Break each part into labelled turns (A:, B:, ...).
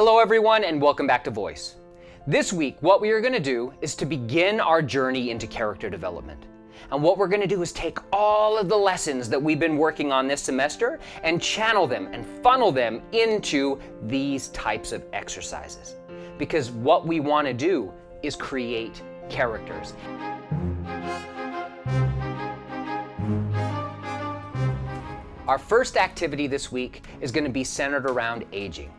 A: Hello everyone and welcome back to Voice. This week, what we are going to do is to begin our journey into character development. And what we're going to do is take all of the lessons that we've been working on this semester and channel them and funnel them into these types of exercises. Because what we want to do is create characters. Our first activity this week is going to be centered around aging.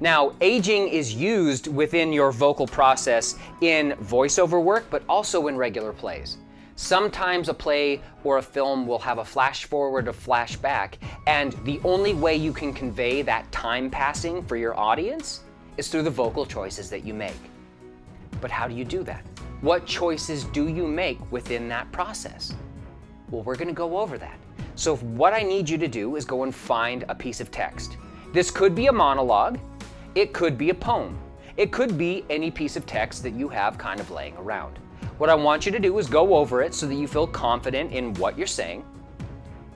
A: Now, aging is used within your vocal process in voiceover work, but also in regular plays. Sometimes a play or a film will have a flash forward or flash back, and the only way you can convey that time passing for your audience is through the vocal choices that you make. But how do you do that? What choices do you make within that process? Well, we're gonna go over that. So what I need you to do is go and find a piece of text. This could be a monologue, it could be a poem, it could be any piece of text that you have kind of laying around. What I want you to do is go over it so that you feel confident in what you're saying.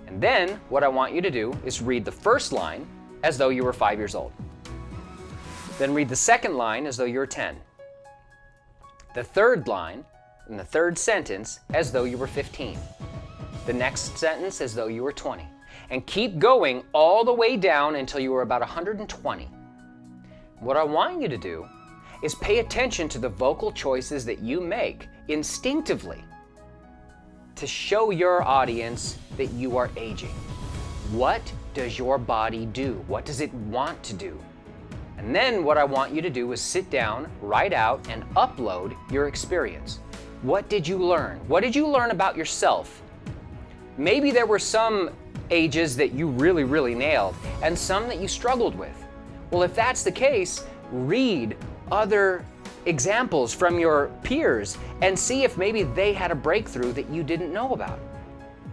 A: And then what I want you to do is read the first line as though you were five years old. Then read the second line as though you were 10. The third line and the third sentence as though you were 15. The next sentence as though you were 20. And keep going all the way down until you are about 120. What I want you to do is pay attention to the vocal choices that you make instinctively to show your audience that you are aging. What does your body do? What does it want to do? And then what I want you to do is sit down, write out, and upload your experience. What did you learn? What did you learn about yourself? Maybe there were some ages that you really, really nailed, and some that you struggled with. Well, if that's the case, read other examples from your peers and see if maybe they had a breakthrough that you didn't know about.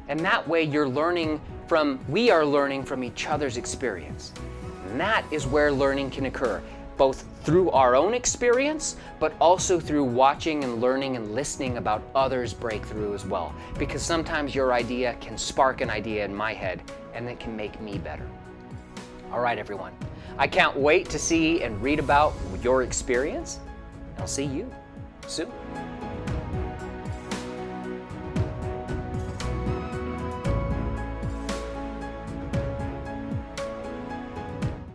A: And that way you're learning from, we are learning from each other's experience. And that is where learning can occur, both through our own experience, but also through watching and learning and listening about others' breakthrough as well. Because sometimes your idea can spark an idea in my head and it can make me better. All right, everyone. I can't wait to see and read about your experience. I'll see you soon.